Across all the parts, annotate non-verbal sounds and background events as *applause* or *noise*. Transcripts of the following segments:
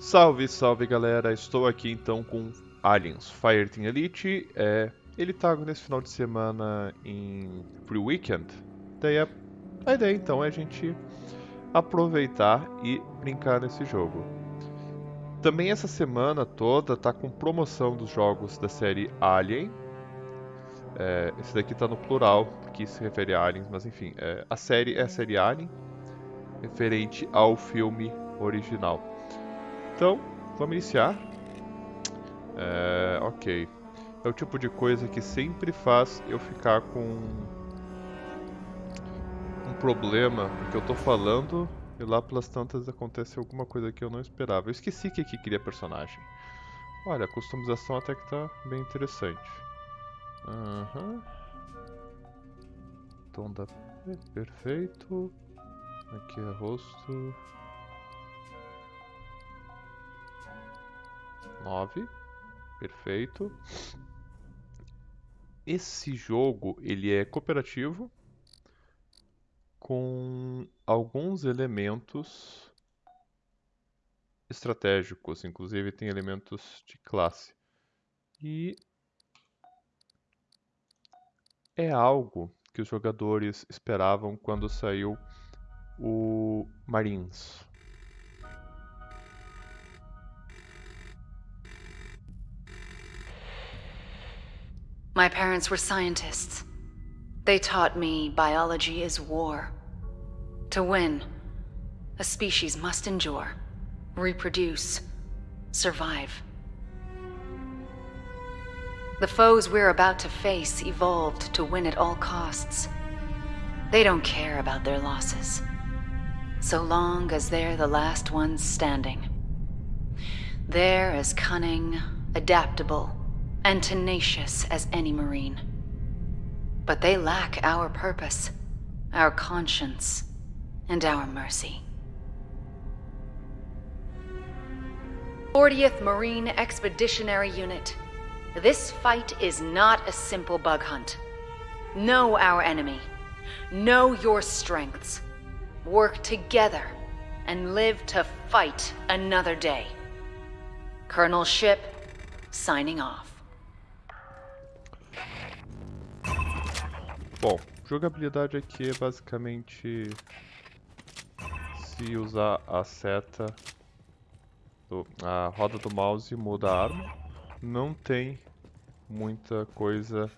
Salve, salve galera, estou aqui então com Aliens Fireteam Elite. É, ele tá nesse final de semana em Free Weekend. Daí a, a ideia então é a gente aproveitar e brincar nesse jogo. Também essa semana toda tá com promoção dos jogos da série Alien. É, esse daqui tá no plural, que se refere a Aliens, mas enfim, é, a série é a série Alien, referente ao filme original. Então, vamos iniciar. É, ok. É o tipo de coisa que sempre faz eu ficar com um problema, porque eu tô falando e lá pelas tantas acontece alguma coisa que eu não esperava. Eu esqueci que aqui queria personagem. Olha, a customização até que tá bem interessante. Uhum. Tom da... Perfeito. Aqui é rosto. 9. Perfeito. Esse jogo ele é cooperativo com alguns elementos estratégicos, inclusive tem elementos de classe. E é algo que os jogadores esperavam quando saiu o Marines. My parents were scientists. They taught me biology is war. To win, a species must endure, reproduce, survive. The foes we're about to face evolved to win at all costs. They don't care about their losses, so long as they're the last ones standing. They're as cunning, adaptable, and tenacious as any Marine. But they lack our purpose, our conscience, and our mercy. 40th Marine Expeditionary Unit. This fight is not a simple bug hunt. Know our enemy. Know your strengths. Work together and live to fight another day. Colonel Ship, signing off. Bom, jogabilidade aqui é basicamente se usar a seta, do, a roda do mouse muda a arma. Não tem muita coisa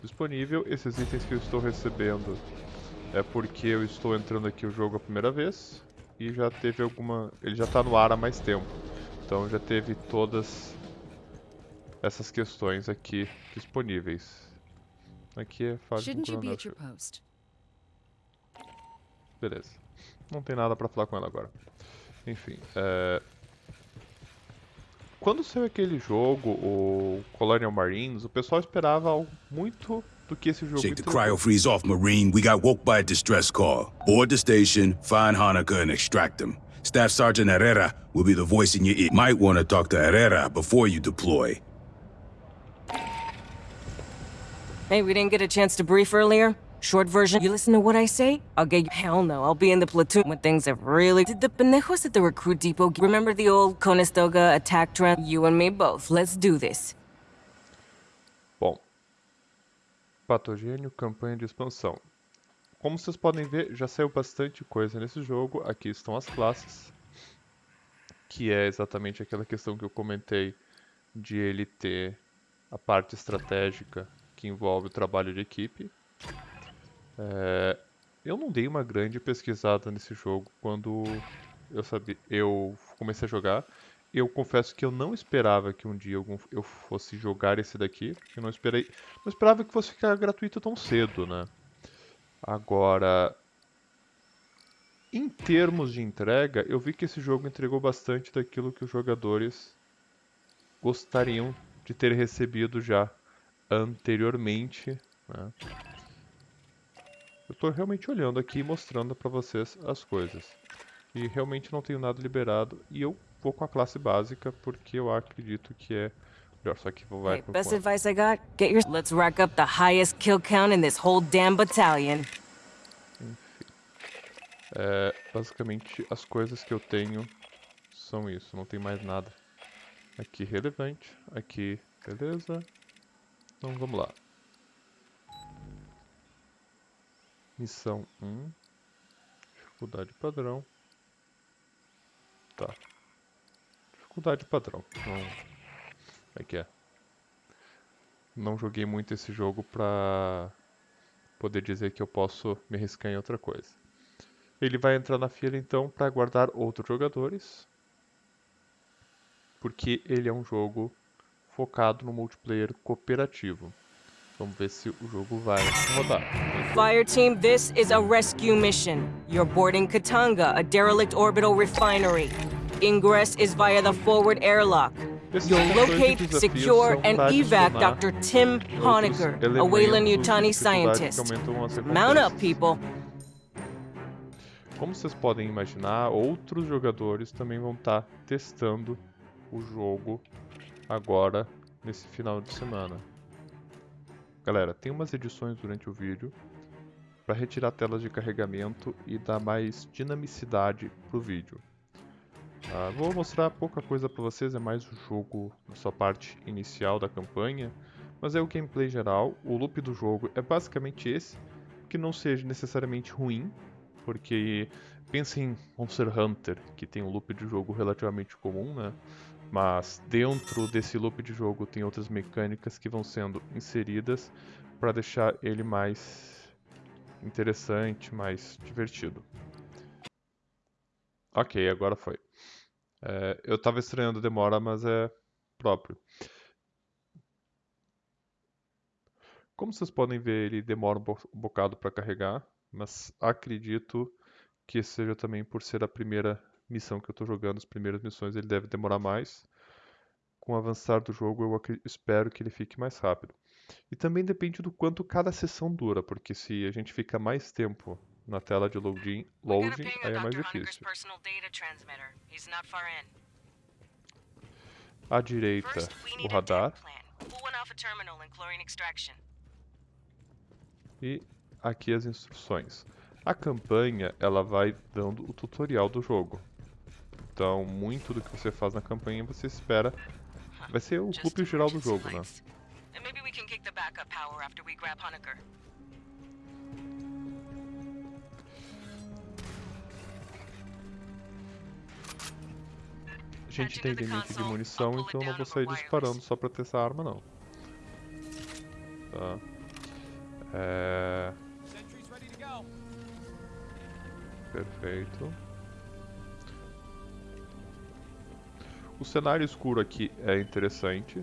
disponível. Esses itens que eu estou recebendo é porque eu estou entrando aqui o jogo a primeira vez e já teve alguma... ele já está no ar há mais tempo. Então já teve todas essas questões aqui disponíveis. Aqui é fase do cronômetro. Beleza. Não tem nada pra falar com ela agora. Enfim, é... Quando saiu aquele jogo, o Colonial Marines, o pessoal esperava muito do que esse jogo Shake the cryo freeze off, Marine. We got woke by a distress call. Board the station, find Hanukkah and extract them. Staff Sergeant Herrera will be the voice in your ear. Might want to talk to Herrera before you deploy. Hey, we didn't get a chance to brief earlier? Short version, you listen to what I say? I'll get you- Hell no, I'll be in the platoon when things have really- Did the pendejos at the recruit depot remember the old Conestoga attack trend? You and me both, let's do this. Bom, patogênio, campanha de expansão. Como vocês podem ver, já saiu bastante coisa nesse jogo. Aqui estão as classes, que é exatamente aquela questão que eu comentei de ele ter a parte estratégica que envolve o trabalho de equipe. É, eu não dei uma grande pesquisada nesse jogo quando eu, sabia, eu comecei a jogar. Eu confesso que eu não esperava que um dia eu fosse jogar esse daqui. Eu não esperei, não esperava que fosse ficar gratuito tão cedo, né? Agora, em termos de entrega, eu vi que esse jogo entregou bastante daquilo que os jogadores gostariam de ter recebido já anteriormente. Né? Eu estou realmente olhando aqui e mostrando para vocês as coisas. E realmente não tenho nada liberado. E eu vou com a classe básica porque eu acredito que é melhor. Só que vai hey, Best advice I got, get your... Let's rack up the highest kill count in this whole damn battalion. Enfim. É, basicamente as coisas que eu tenho são isso, não tem mais nada. Aqui relevante, aqui beleza. Então vamos lá. Missão 1. Dificuldade padrão. Tá. Dificuldade padrão. Então, como é que é? Não joguei muito esse jogo pra poder dizer que eu posso me arriscar em outra coisa. Ele vai entrar na fila então para aguardar outros jogadores. Porque ele é um jogo focado no multiplayer cooperativo. Vamos ver se o jogo vai rodar. Fire team, this is a rescue mission. You're boarding Katanga, a derelict orbital refinery. Ingress is via the forward airlock. You'll locate, secure, and evac Dr. Tim Honecker, a Wayland elementos de Yutani dificuldade que scientist. Mount up, people. Como vocês podem imaginar, outros jogadores também vão estar testando o jogo agora nesse final de semana. Galera, tem umas edições durante o vídeo para retirar telas de carregamento e dar mais dinamicidade pro vídeo. Ah, vou mostrar pouca coisa para vocês, é mais o jogo na sua parte inicial da campanha, mas é o gameplay geral. O loop do jogo é basicamente esse, que não seja necessariamente ruim, porque pensa em Monster Hunter, que tem um loop de jogo relativamente comum, né? Mas dentro desse loop de jogo tem outras mecânicas que vão sendo inseridas para deixar ele mais interessante, mais divertido. Ok, agora foi. É, eu tava estranhando demora, mas é próprio. Como vocês podem ver, ele demora um bocado para carregar, mas acredito que seja também por ser a primeira missão que eu estou jogando, as primeiras missões, ele deve demorar mais. Com o avançar do jogo, eu espero que ele fique mais rápido. E também depende do quanto cada sessão dura, porque se a gente fica mais tempo na tela de loading, loading aí é mais difícil. À direita, o radar. E aqui as instruções. A campanha, ela vai dando o tutorial do jogo. Então, muito do que você faz na campanha, você espera... Vai ser o loop geral do jogo, né? lights. And maybe we can kick the backup power after we grab Honecker. A gente tem limite de munição, então eu não vou sair disparando só pra testar a arma, não. Tá. É... Perfeito. O cenário escuro aqui é interessante,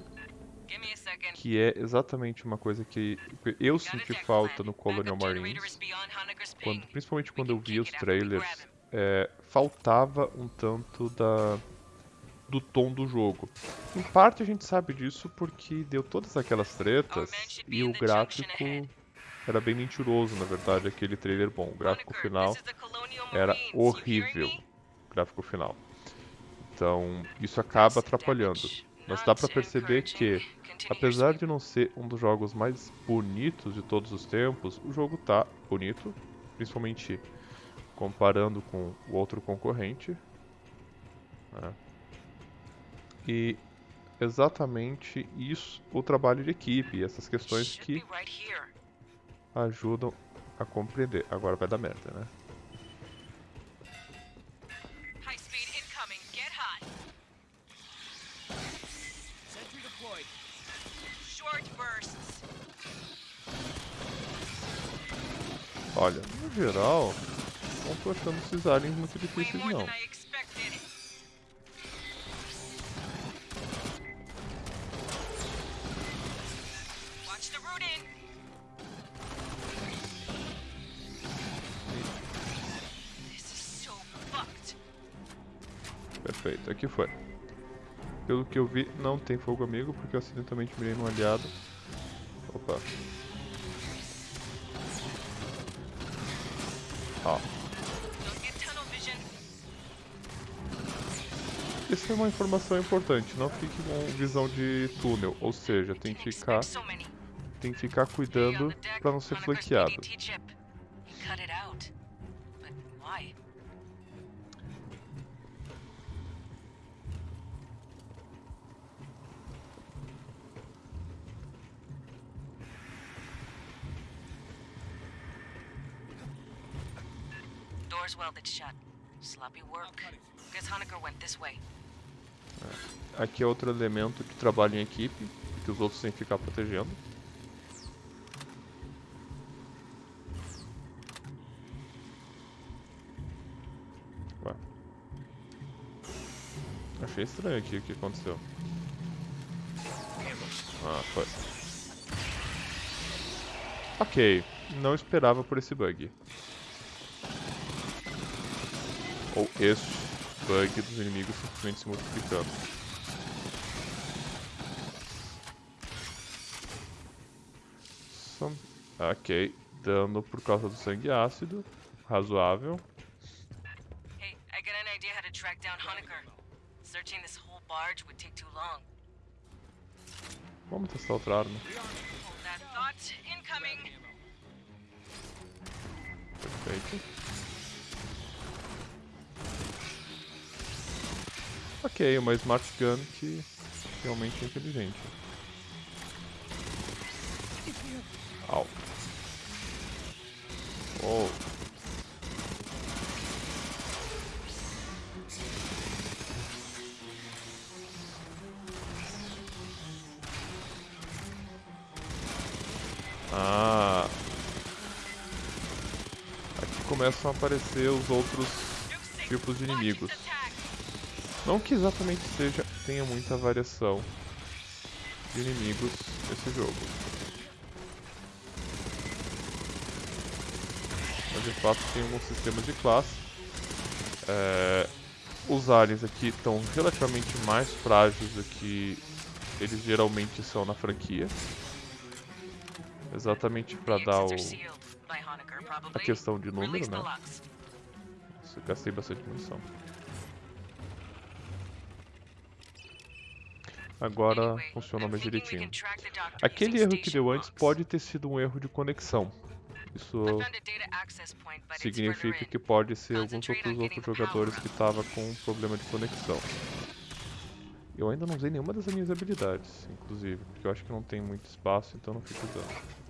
que é exatamente uma coisa que eu senti falta no Colonial Marines. Quando, principalmente quando eu vi os trailers, é, faltava um tanto da do tom do jogo. Em parte a gente sabe disso porque deu todas aquelas tretas e o gráfico era bem mentiroso, na verdade, aquele trailer bom. O gráfico final era horrível. me? Gráfico final. Então, isso acaba atrapalhando. Mas dá pra perceber que, apesar de não ser um dos jogos mais bonitos de todos os tempos, o jogo tá bonito, principalmente comparando com o outro concorrente. né? E exatamente isso, o trabalho de equipe, essas questões que ajudam a compreender. Agora vai dar merda, né? Geral, não tô achando esses aliens muito difíceis não. Perfeito, aqui foi. Pelo que eu vi, não tem fogo amigo, porque eu acidentalmente mirei num aliado. Opa. isso é uma informação importante, não fique com visão de túnel, ou seja, tem que ficar, tem que ficar cuidando para não ser flanqueado. Doors welded shut. Sloppy work. Guess Honecker went this way. Aqui é outro elemento de trabalho em equipe, que os outros têm que ficar protegendo. Ué. Achei estranho aqui o que aconteceu. Ah, foi. Ok, não esperava por esse bug. Ou este bug dos inimigos simplesmente se multiplicando. Ok, dano por causa do sangue ácido, razoável. Hey, I got an idea how to track down Honecker. Searching this whole barge would take too long. Vamos testar outra arma. Perfeito. Ok, uma Smart Gun que realmente é inteligente. Au. Oh. Ah. Aqui começam a aparecer os outros tipos de inimigos. Não que exatamente seja tenha muita variação de inimigos nesse jogo. Mas de fato tem alguns sistemas de classe. É, os aliens aqui estão relativamente mais frágeis do que eles geralmente são na franquia. Exatamente para dar o, a questão de número, né? Nossa, eu gastei bastante munição. Agora funciona mais direitinho. Aquele erro que deu antes pode ter sido um erro de conexão. Isso significa que pode ser alguns outros outros jogadores que estavam com um problema de conexão. Eu ainda não usei nenhuma das minhas habilidades, inclusive, porque eu acho que não tem muito espaço, então não fico usando.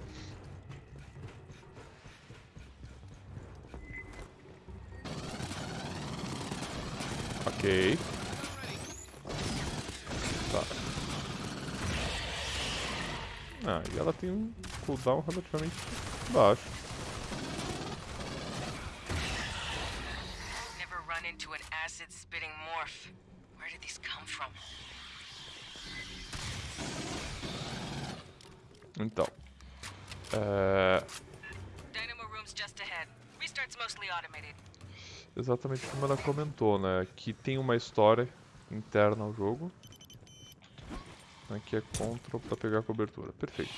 Ok. Ah, e ela tem um cooldown relativamente baixo. Never run into an acid spitting morph. Where did these come from? Então. É, exatamente como ela comentou, né? Que tem uma história interna ao jogo. Aqui é Ctrl para pegar a cobertura. Perfeito.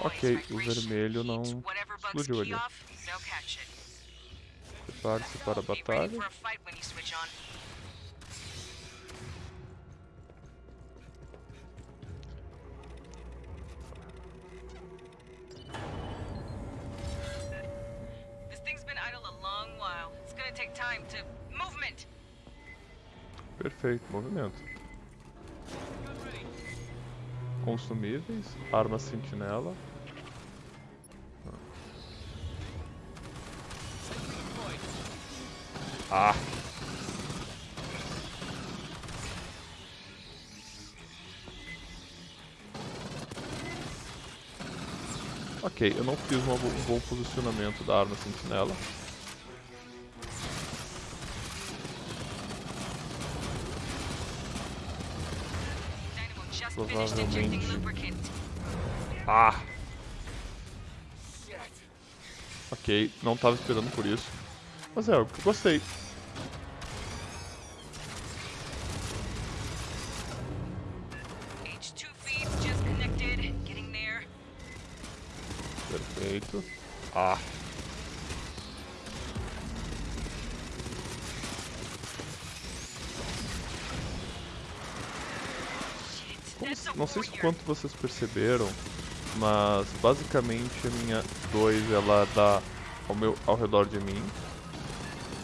Ok, o vermelho não explodiu ali. Prepare-se para a batalha. Perfeito, movimento. Consumíveis, arma sentinela. Ah! Ok, eu não fiz um bom posicionamento da arma sentinela. Provavelmente. Ah! Ok, não tava esperando por isso. Mas é eu gostei. Quanto vocês perceberam, mas basicamente a minha 2 ela dá ao, meu, ao redor de mim.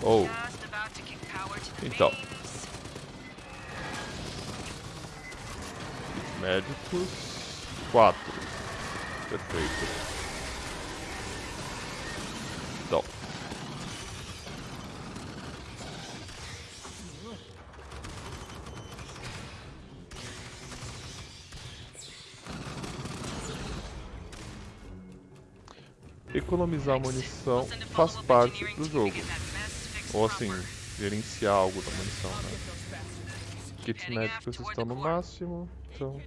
Ou the Então. Médicos. Quatro. Perfeito. Então. Economizar munição faz parte do jogo. Ou assim, gerenciar algo da munição, né? Kits médicos estão no máximo, então...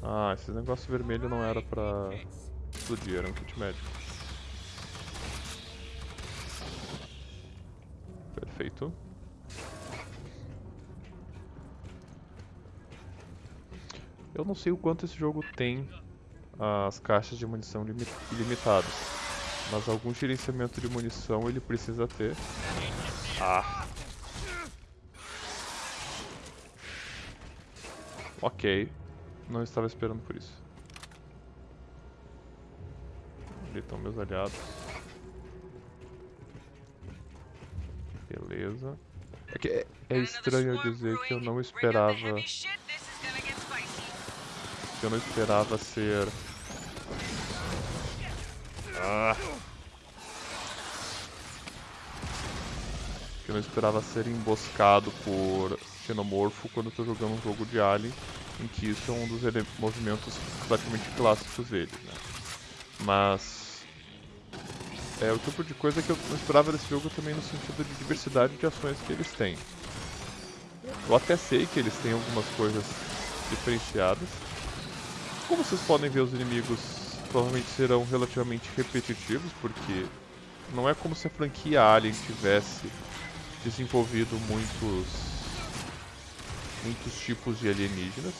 Ah, esse negócio vermelho não era pra explodir, era um kit médico. Perfeito. Eu não sei o quanto esse jogo tem as caixas de munição ilimitadas, mas algum gerenciamento de munição ele precisa ter. Ah. Ok. Não estava esperando por isso. Ali estão meus aliados. Beleza. É, que é, é estranho dizer que eu não esperava... Eu não esperava ser... Ah. Que eu não esperava ser emboscado por xenomorfo quando tô jogando um jogo de Alien, em que isso é um dos movimentos praticamente clássicos dele, né? Mas é o tipo de coisa que eu não esperava desse jogo também no sentido de diversidade de ações que eles têm. Eu até sei que eles têm algumas coisas diferenciadas. Como vocês podem ver, os inimigos provavelmente serão relativamente repetitivos, porque não é como se a franquia Alien tivesse desenvolvido muitos muitos tipos de alienígenas,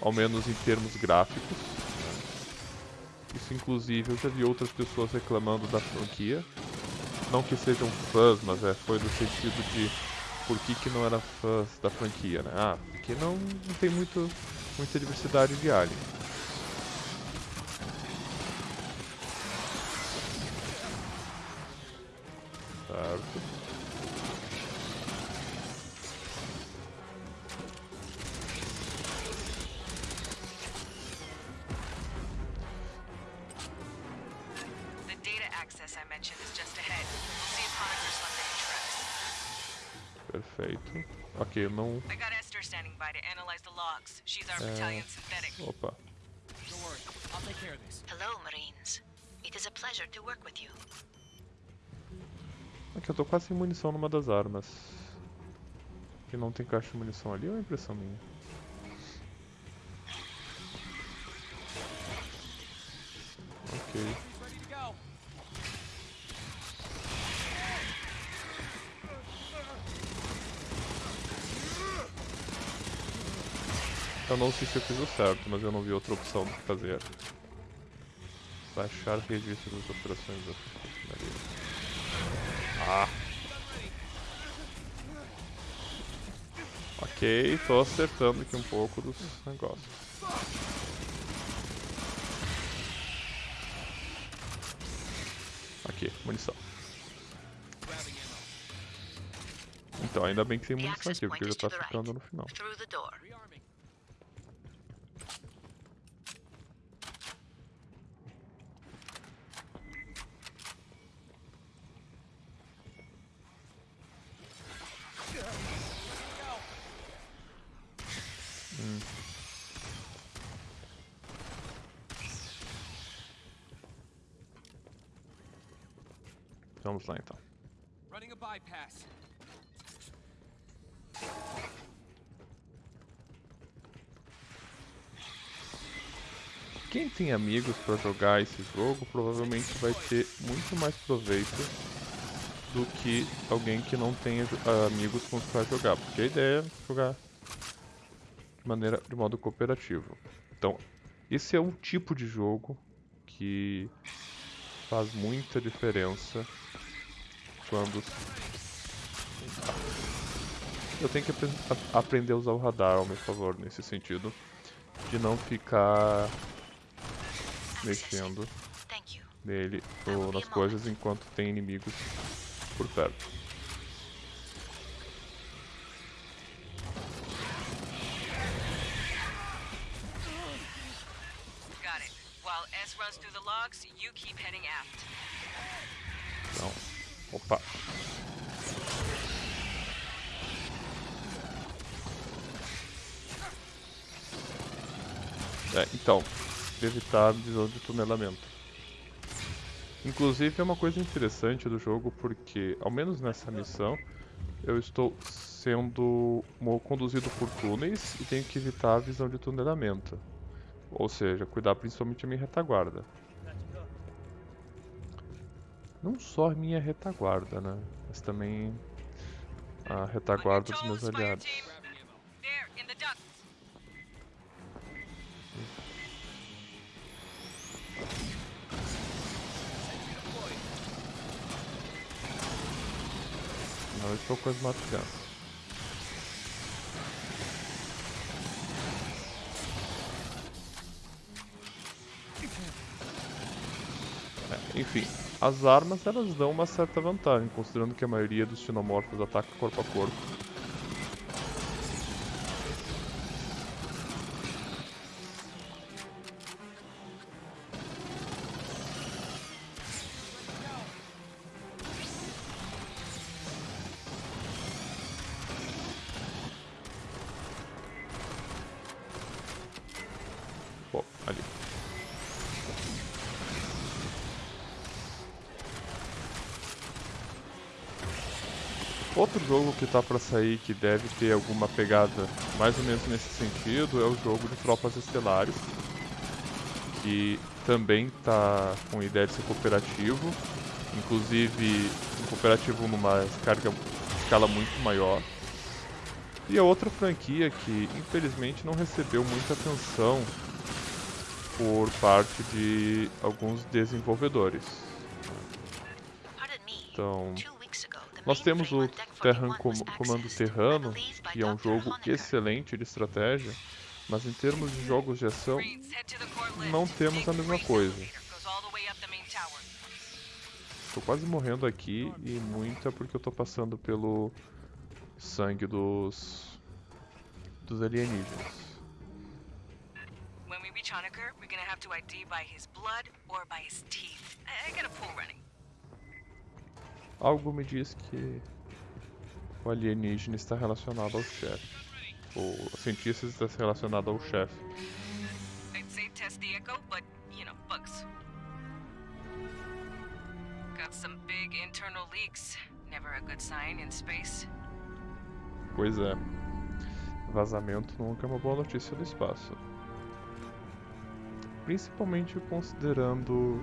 ao menos em termos gráficos. Isso inclusive eu já vi outras pessoas reclamando da franquia, não que sejam fãs, mas é, foi no sentido de por que, que não era fãs da franquia, né? Ah, porque não, não tem muito, muita diversidade de alien. Certo. The data access I mentioned is just ahead. We'll see if Honeker's left any tracks. Perfeito. Ok, eu não... I got Esther standing by to analyze the logs. She's our eh, battalion synthetic. Opa. Don't worry, I'll take care of this. Hello, Marines. It is a pleasure to work with you. Aqui eu tô quase sem munição numa das armas. Que não tem caixa de munição ali ou é impressão minha? Ok. Eu não sei se eu fiz o certo, mas eu não vi outra opção do que fazer. Baixar registro das operações da. Ah! Ok, tô acertando aqui um pouco dos negócios. Aqui, munição. Então, ainda bem que tem munição aqui, porque já tá ficando no final. Through the door. Rearming. Vamos lá então. Running a bypass. Quem tem amigos pra jogar esse jogo provavelmente vai ter muito mais proveito do que alguém que não tenha ah, amigos com os quais jogar, porque a ideia é jogar de maneira de modo cooperativo. Então, esse é um tipo de jogo que faz muita diferença quando eu tenho que aprender a usar o radar ao meu favor nesse sentido de não ficar mexendo nele ou nas coisas enquanto tem inimigos por perto. A visão de tunelamento. Inclusive é uma coisa interessante do jogo porque, ao menos nessa missão, eu estou sendo conduzido por túneis e tenho que evitar a visão de tunelamento. Ou seja, cuidar principalmente da minha retaguarda. Não só a minha retaguarda, né? Mas também a retaguarda dos meus aliados. Não estou com as crianças. É, enfim, as armas elas dão uma certa vantagem, considerando que a maioria dos xenomorfos ataca corpo a corpo. Que tá pra sair que deve ter alguma pegada mais ou menos nesse sentido é o jogo de Tropas Estelares, que também tá com ideia de ser cooperativo, inclusive um cooperativo numa escarga, escala muito maior. E a outra franquia que infelizmente não recebeu muita atenção por parte de alguns desenvolvedores. Então, nós temos o Terran 41 Com Comando Terrano, que é um jogo excelente de estratégia, mas em termos de jogos de ação, não temos a mesma coisa. Tô quase morrendo aqui e muito é porque eu tô passando pelo sangue dos dos alienígenas. When we reach Honecker, we're gonna have ID by his blood or by his teeth. I, I got pool running. Algo me diz que o alienígena está relacionado ao chefe. O cientista está relacionado ao chefe. I'd say test the echo, but, you know, bugs. Got some big internal leaks. Never a good sign in space. Pois é. Vazamento nunca é uma boa notícia do espaço. Principalmente considerando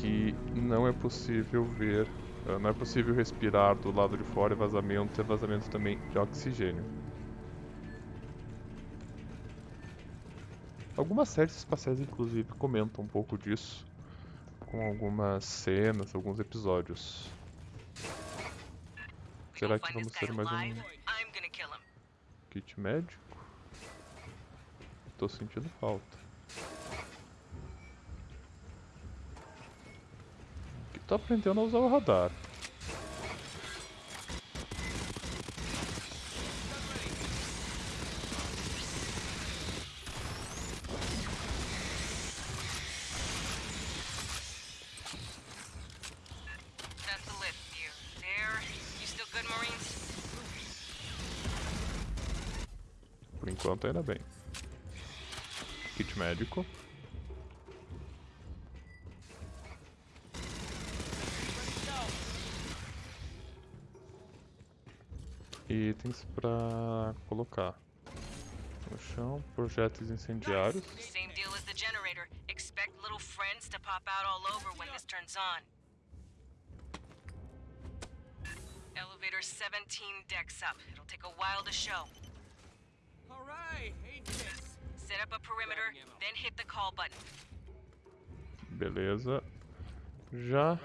que não é possível ver, eh, não é possível respirar do lado de fora e vazamento é vazamento também de oxigênio. Algumas séries espaciais inclusive comentam um pouco disso com algumas cenas, alguns episódios. Será que vamos ter mais um kit médico? Tô sentindo falta. Tô aprendendo a usar o radar. Por enquanto ainda bem. Kit médico. Itens pra colocar. No chão, projéteis incendiários. Same deal as the generator. Expect little friends to pop out all over when this turns on. Elevator 17 decks up. It'll take a while to show. All right. Set up a perimeter, then hit the call button. Beleza. Já,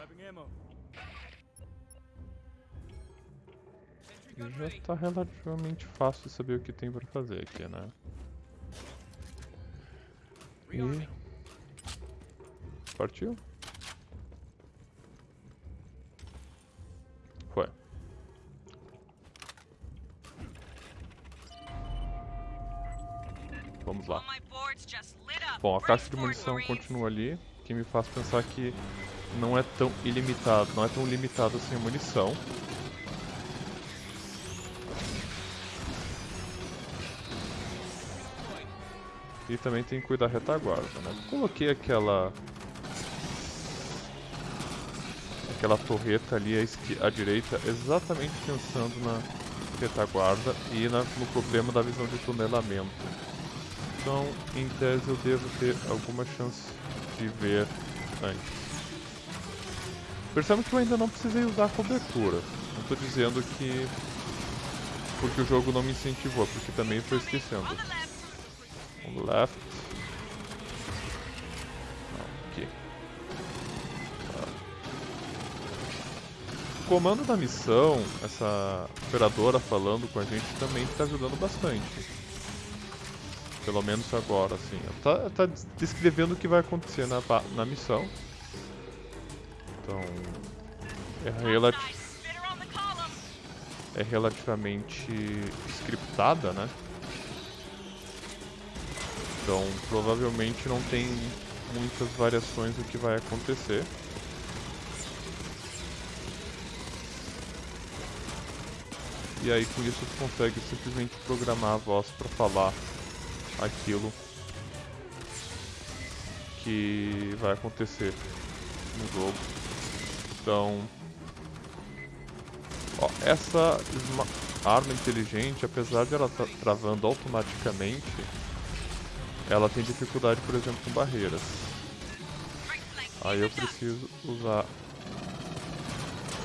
Já ready. tá relativamente fácil saber o que tem pra fazer aqui, né? E... Partiu? Foi. Vamos lá. Bom, a caixa de munição continua ali, que me faz pensar que não é tão ilimitado, não é tão limitado assim a munição. E também tem que cuidar da retaguarda, né? Coloquei aquela aquela torreta ali à, à direita, exatamente pensando na retaguarda e na- no problema da visão de tunelamento. Então, em tese, eu devo ter alguma chance de ver antes. Perceba que eu ainda não precisei usar a cobertura. Não estou dizendo que porque o jogo não me incentivou, porque também estou esquecendo. On the left. Não, aqui. Tá. O comando da missão, essa operadora falando com a gente também está ajudando bastante. Pelo menos agora, assim. Tá, tá descrevendo o que vai acontecer na, na missão. Então. É, relati Nice. Spitter on the column. é relativamente scriptada, né? Então, provavelmente não tem muitas variações do que vai acontecer. E aí com isso tu consegue simplesmente programar a voz para falar aquilo que vai acontecer no jogo. Então, ó, essa arma inteligente, apesar de ela estar travando automaticamente, ela tem dificuldade, por exemplo, com barreiras. Aí eu preciso usar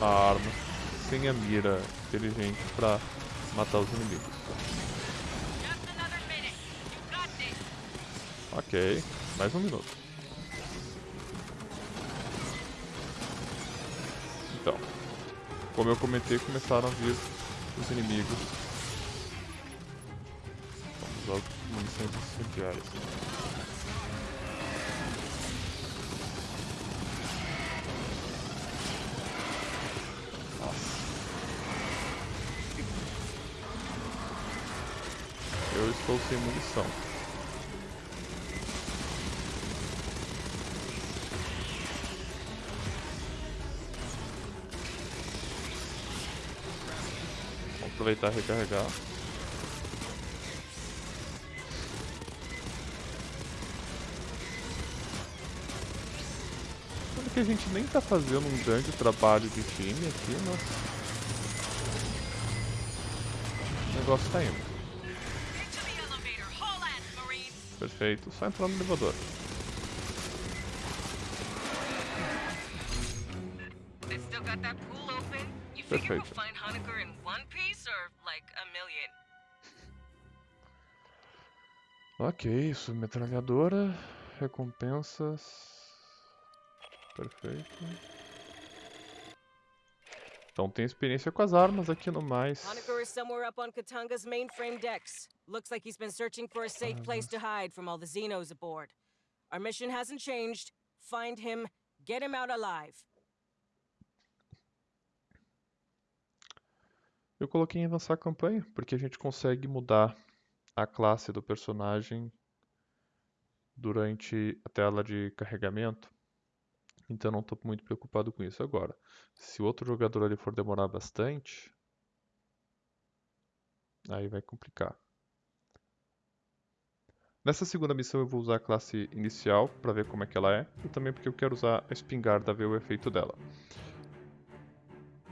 a arma sem a mira inteligente para matar os inimigos. Ok, mais um minuto. Então, como eu comentei, começaram a vir os inimigos. Munições incendiárias. Nossa. Eu estou sem munição. Vamos aproveitar e recarregar. Que a gente nem tá fazendo um grande trabalho de time aqui, mas... O negócio tá indo. Perfeito, só entrar no elevador. Perfeito. Ok, submetralhadora, recompensas. Perfeito. Então tem experiência com as armas aqui no mais. Honecker is somewhere up on Katanga's mainframe decks. Looks like he's been searching for a safe place to hide from all the Xenos aboard. Our mission hasn't changed. Find him, get him out alive. Eu coloquei em avançar a campanha, porque a gente consegue mudar a classe do personagem durante a tela de carregamento. Então não estou muito preocupado com isso agora. Se o outro jogador ali for demorar bastante, aí vai complicar. Nessa segunda missão eu vou usar a classe inicial para ver como é que ela é, e também porque eu quero usar a espingarda ver o efeito dela.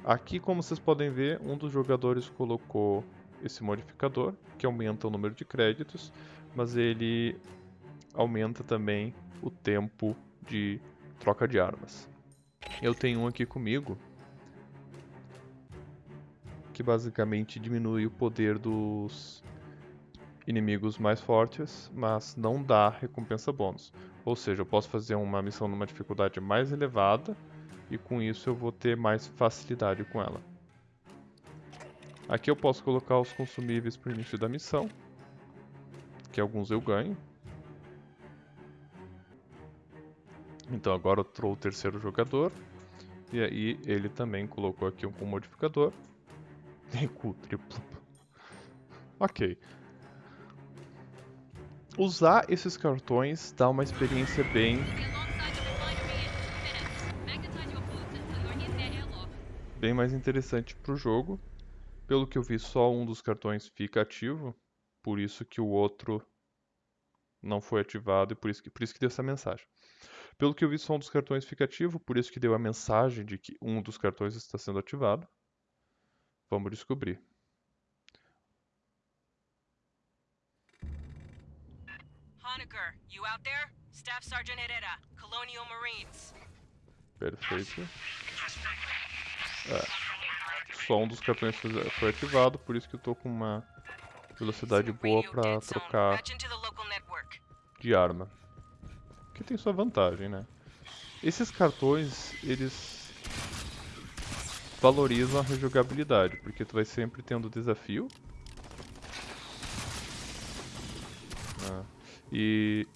Aqui, como vocês podem ver, um dos jogadores colocou esse modificador, que aumenta o número de créditos, mas ele aumenta também o tempo de troca de armas. Eu tenho um aqui comigo, que basicamente diminui o poder dos inimigos mais fortes, mas não dá recompensa bônus. Ou seja, eu posso fazer uma missão numa dificuldade mais elevada, e com isso eu vou ter mais facilidade com ela. Aqui eu posso colocar os consumíveis para o início da missão, que alguns eu ganho. Então agora eu trouxe o terceiro jogador, e aí ele também colocou aqui um *laughs* com modificador. Recuo triplo. Ok. Usar esses cartões dá uma experiência bem bem mais interessante pro jogo. Pelo que eu vi, só um dos cartões fica ativo, por isso que o outro não foi ativado e por isso que, por isso que deu essa mensagem. Pelo que eu vi, só um dos cartões fica ativo, por isso que deu a mensagem de que um dos cartões está sendo ativado. Vamos descobrir. Honecker, you out there? Staff Sergeant Herrera, Colonial Marines. Perfeito. É. Só um dos cartões foi ativado, por isso que eu tô com uma velocidade boa zone. trocar de arma. Que tem sua vantagem, né? Esses cartões, eles valorizam a rejogabilidade, porque tu vai sempre tendo desafio. né? E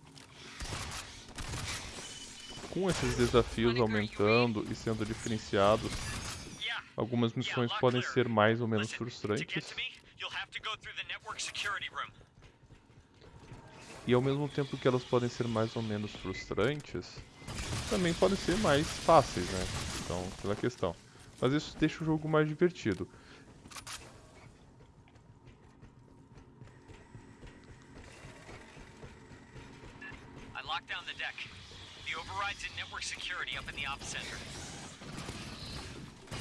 com esses desafios aumentando e sendo diferenciados, algumas missões podem ser mais ou menos frustrantes. to me, you'll have to go through the network security room. E ao mesmo tempo que elas podem ser mais ou menos frustrantes, também podem ser mais fáceis, né? Então, pela questão. Mas isso deixa o jogo mais divertido.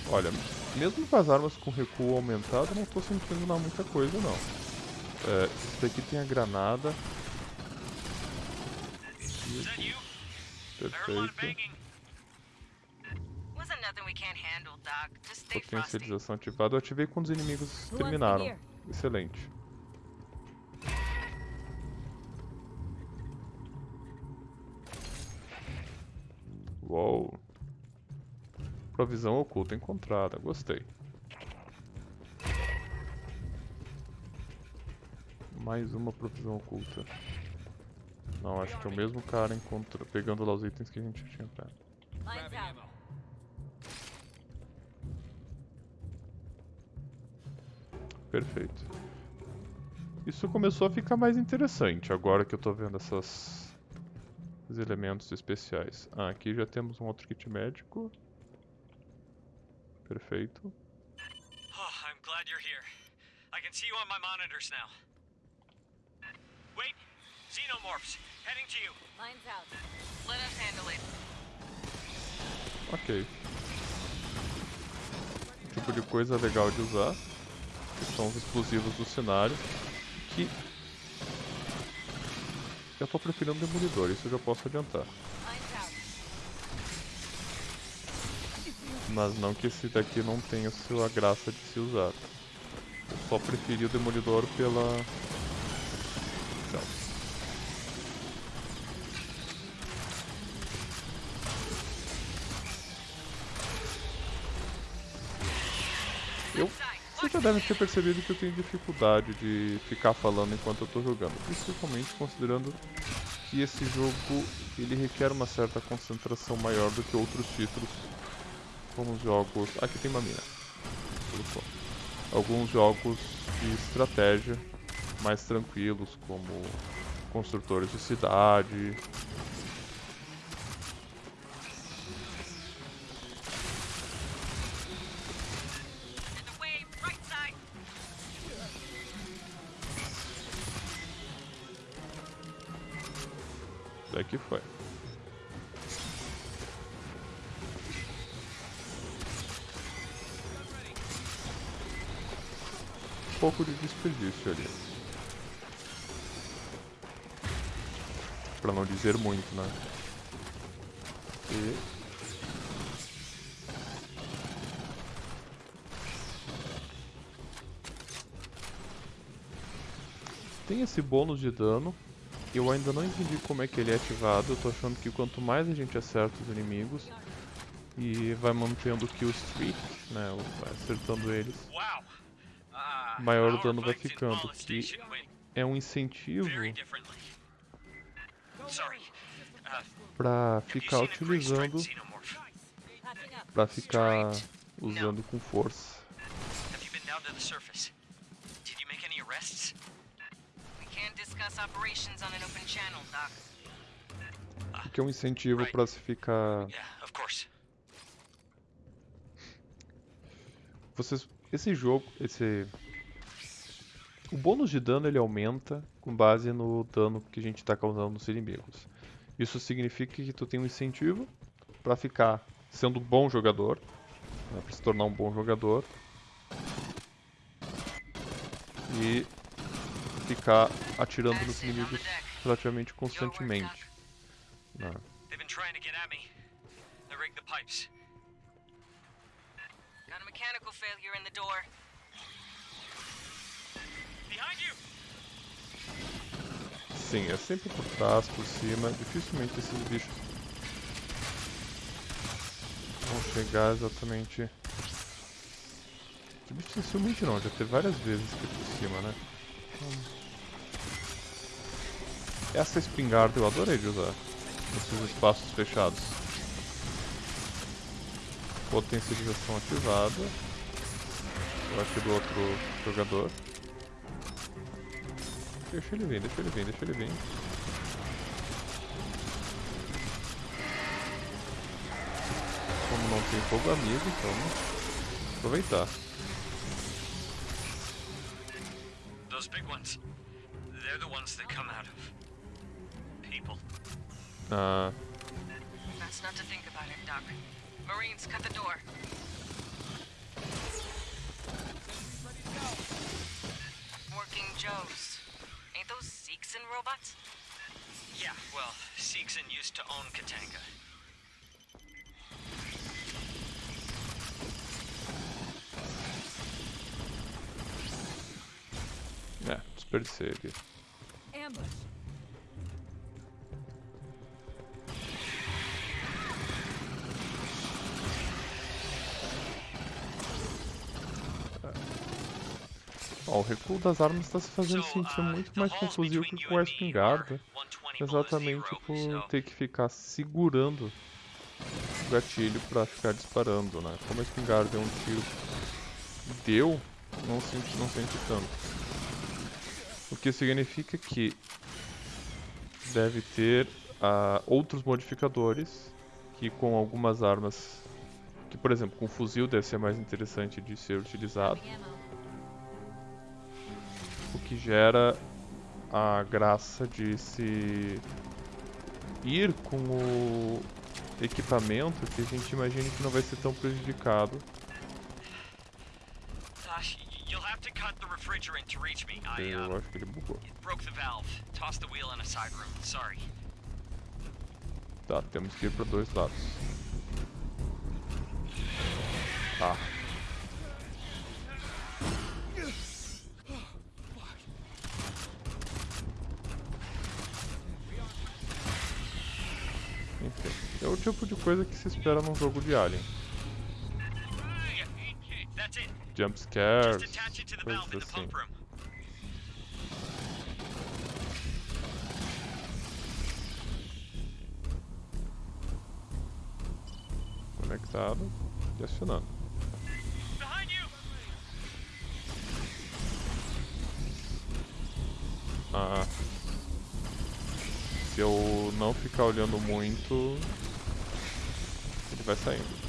Olha, mesmo com as armas com recuo aumentado, não tô sentindo lá muita coisa não. É, isso daqui tem a granada. Stay frosty. Potencialização ativada. Eu ativei quando os inimigos terminaram. Excelente. Uou. Provisão oculta encontrada. Gostei. Mais uma provisão oculta. Não, acho que é o mesmo cara encontra... pegando lá os itens que a gente tinha pego. Perfeito. Isso começou a ficar mais interessante agora que eu tô vendo essas esses elementos especiais. Ah, aqui já temos um outro kit médico. Perfeito. Oh, I'm glad you're here. I can see you on my monitors now. Wait, xenomorphs, heading to you. Lines out. Let us handle it. Ok. Tipo de coisa legal de usar. Que são os explosivos do cenário. Que. Eu tô preferindo o demolidor, isso eu já posso adiantar. Mas não que esse daqui não tenha sua graça de se usar. Eu só preferi o Demolidor pela... devem ter percebido que eu tenho dificuldade de ficar falando enquanto eu tô jogando. Principalmente considerando que esse jogo ele requer uma certa concentração maior do que outros títulos como os jogos. Aqui tem uma mina. Alguns jogos de estratégia mais tranquilos, como construtores de cidade. Daqui foi. Um pouco de desperdício ali. Pra não dizer muito, né? E... Tem esse bônus de dano. Eu ainda não entendi como é que ele é ativado. Eu tô achando que quanto mais a gente acerta os inimigos e vai mantendo o kill streak, né? acertando eles. Uh, Maior o dano vai ficando, que- é um incentivo. Uh, pra ficar utilizando, pra ficar usando com força. Have you been down to the surface? Did you make any arrests? O que é um incentivo pra se ficar. Vocês. Esse jogo. Esse. O bônus de dano ele aumenta com base no dano que a gente tá causando nos inimigos. Isso significa que tu tem um incentivo pra ficar sendo um bom jogador, né, pra se tornar um bom jogador e ficar atirando nos inimigos relativamente constantemente. They've been trying to get at me. I rigged the pipes. Got a mechanical failure in the door. Behind you! Sim, é sempre por trás, por cima. Dificilmente esses bichos vão chegar exatamente. Dificilmente não, já teve várias vezes aqui por cima, né? Essa espingarda eu adorei de usar nesses espaços fechados. Potencialização ativada. Eu do outro jogador. Deixa ele vir, deixa ele vir, deixa ele vir. Como não tem fogo amigo, então aproveitar. Ah, Best not to think about it, Doc. Marines, cut the door. Working Joes. Ain't those Seegson robots? Yeah, well, Seegson used to own Katanga. é, desperdicei aqui. Ambush. Ó, o recuo das armas está se fazendo sentir uh, muito mais halls com o fuzil between que com a espingarda. are 120 below Exatamente por ter que ficar segurando o gatilho pra ficar disparando, né? Como a espingarda é um tiro deu, não sente, não sente tanto. O que significa que deve ter ah, outros modificadores que com algumas armas, que por exemplo com o fuzil deve ser mais interessante de ser utilizado, que gera a graça de se ir com o equipamento que a gente imagina que não vai ser tão prejudicado. Eu uh, acho que ele bugou. Tá, temos que ir para dois lados. Tá. Enfim, é o tipo de coisa que se espera num jogo de Alien. Jump scares, coisas assim. Conectado e acionando. Ah. Se eu não ficar olhando muito, ele vai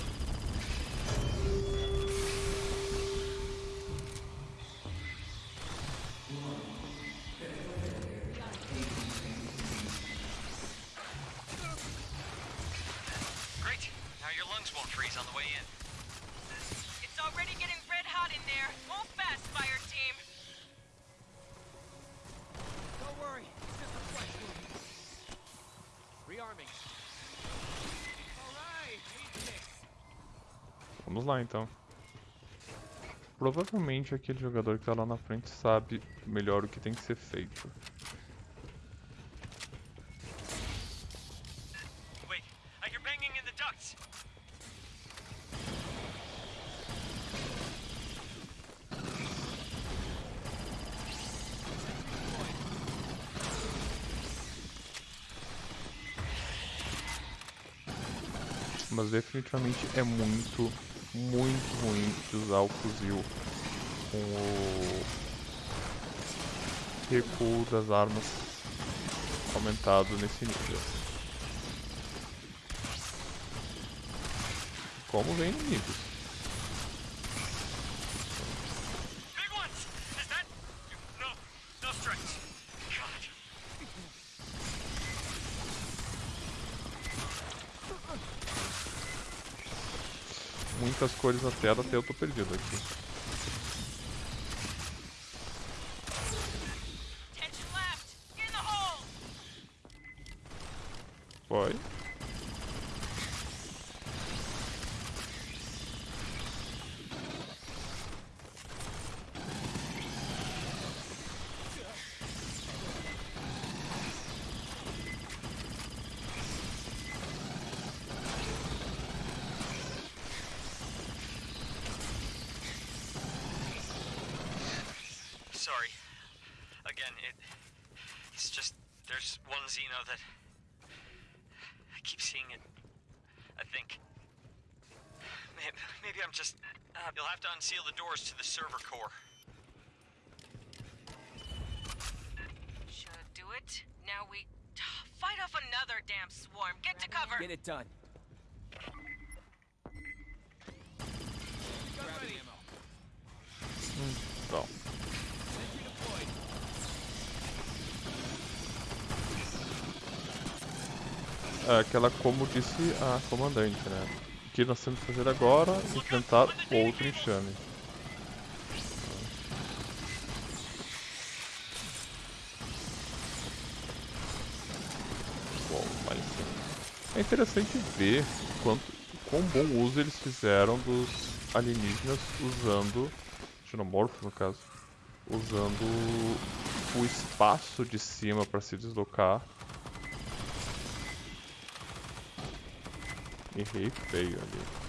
lá então. Provavelmente aquele jogador que tá lá na frente sabe melhor o que tem que ser feito. Mas definitivamente é muito, muito ruim de usar o fuzil com o recuo das armas aumentado nesse nível. Como vem inimigos. Big ones! Is that. No, no strikes. God. Muitas cores na tela, até eu tô perdido aqui. Tension left. In the hole. Foi. Sorry. Again, it. It's just. There's one Xeno that. I keep seeing it. I think. Maybe, maybe I'm just. Uh, you'll have to unseal the doors to the server core. Should do it. Now we fight off another damn swarm. Get to cover. Get it done. Gun ready. ammo. Então. Sentry deployed. É aquela como disse a comandante, né? O que nós temos que fazer agora é enfrentar outro enxame. Bom, mas é interessante ver quanto, quão bom uso eles fizeram dos alienígenas usando, xenomorfo no caso, usando o espaço de cima para se deslocar Errei feio ali.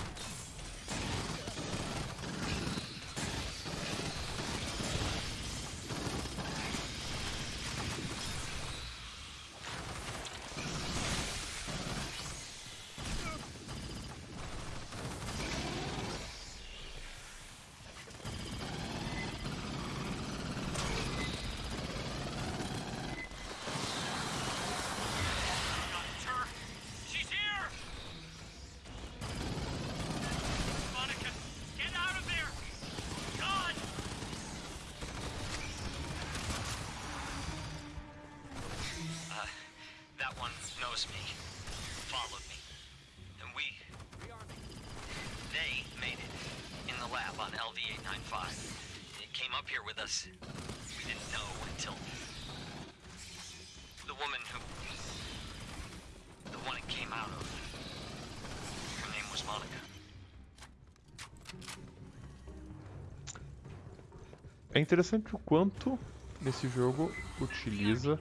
Interessante o quanto nesse jogo utiliza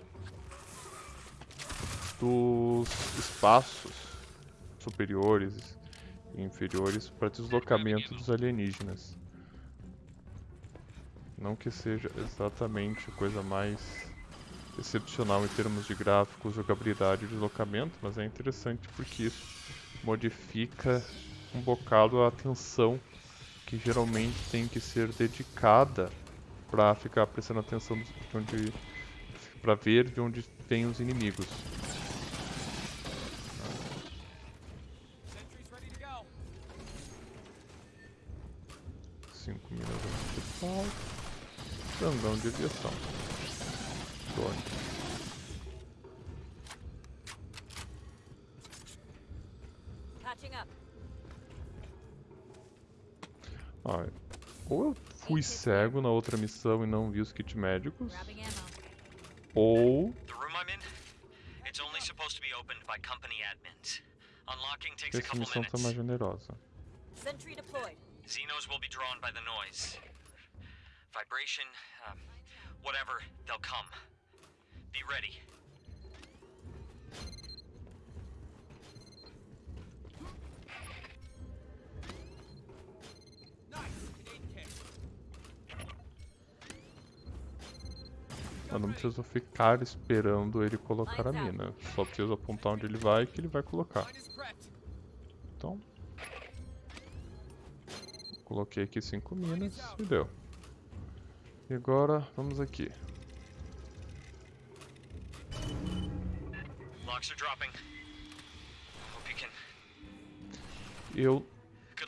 dos espaços superiores e inferiores para deslocamento dos alienígenas. Não que seja exatamente a coisa mais excepcional em termos de gráficos, jogabilidade e deslocamento, mas é interessante porque isso modifica um bocado a atenção que geralmente tem que ser dedicada para ficar prestando atenção de onde para ver de onde vêm os inimigos. 5 minas principal. Grandão de aviação. Drone. Catching up. Ah, ou eu fui cego na outra missão e não vi os kits médicos, ou The room I'm in, it's only supposed to be opened by company admins. Unlocking takes a essa missão tá mais generosa. Sentry deployed. Xenos will be drawn by the noise. Vibration, um, whatever, they'll come. Be ready. Eu não preciso ficar esperando ele colocar a mina. Só preciso apontar onde ele vai que ele vai colocar. Então. Coloquei aqui 5 minas e deu. E agora vamos aqui. Eu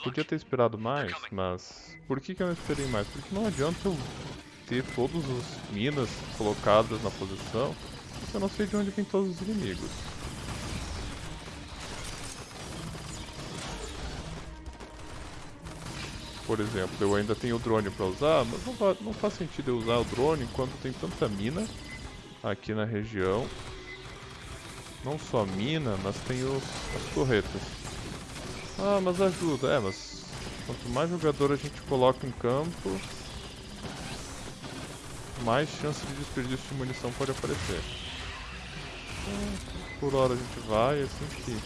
podia ter esperado mais, mas por que, que eu não esperei mais? Porque não adianta eu ter todas as minas colocadas na posição eu não sei de onde vem todos os inimigos. Por exemplo, eu ainda tenho o drone para usar, mas não, não faz sentido eu usar o drone enquanto tem tanta mina aqui na região. Não só mina, mas tem os, as torretas. Ah, mas ajuda. É, mas quanto mais jogador a gente coloca em campo, mais chance de desperdício de munição pode aparecer. Por hora a gente vai, assim que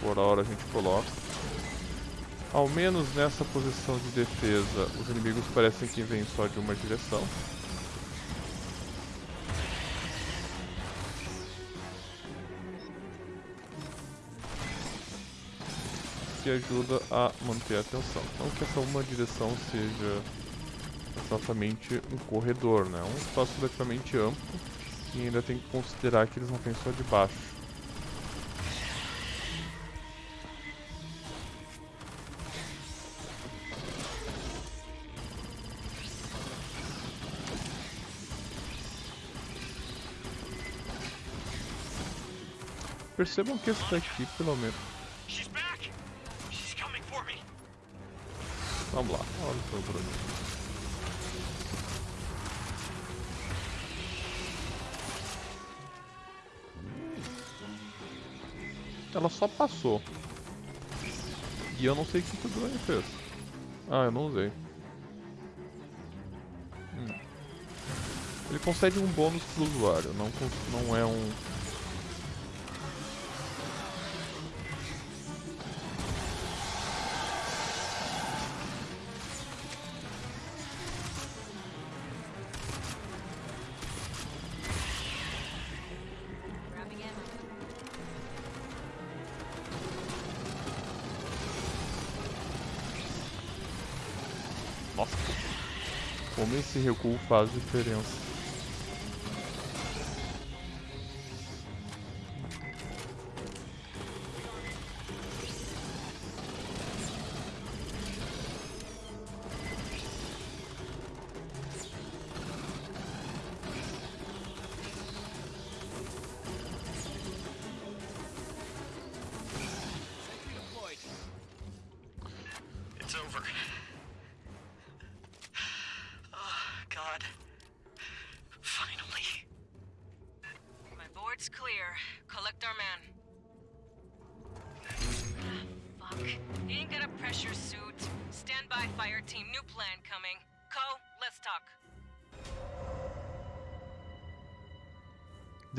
por hora a gente coloca. Ao menos nessa posição de defesa, os inimigos parecem que vêm só de uma direção. que ajuda a manter a atenção. Não que essa uma direção seja exatamente um corredor, né? É um espaço relativamente amplo e ainda tem que considerar que eles não vêm só de baixo. Percebam que esse daqui, pelo menos, She's back! She's coming for me! Vamos lá, olha o Bruno. Ela só passou. E eu não sei o que, o drone fez. Ah, eu não usei. Hum. Ele concede um bônus pro usuário, não, não é um... esse recuo faz diferença.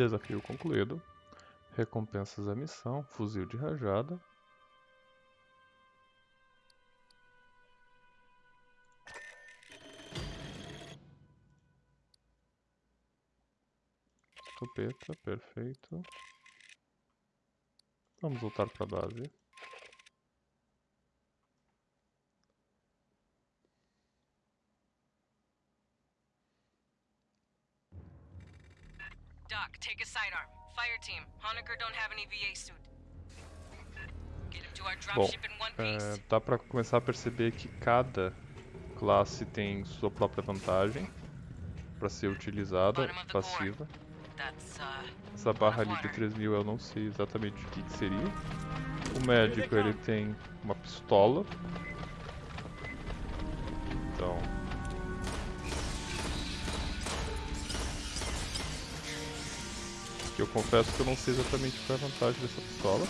Desafio concluído. Recompensas da missão, fuzil de rajada. Escopeta, perfeito. Vamos voltar para a base. Doc, take a sidearm. Fire team. Honecker don't have any VA suit. Get him to our dropship in one é, piece. dá para começar a perceber que cada classe tem sua própria vantagem para ser utilizada, passiva. Uh, Essa barra ali de water. 3000 eu não sei exatamente o que, que seria. O médico ele tem uma pistola. Então. Que eu confesso que eu não sei exatamente qual é a vantagem dessa pistola.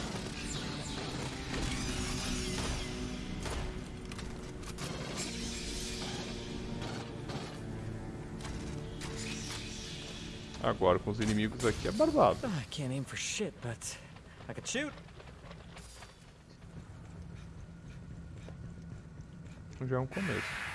Agora com os inimigos aqui é barbado. I can't aim for shit, but I can shoot. Já é um começo.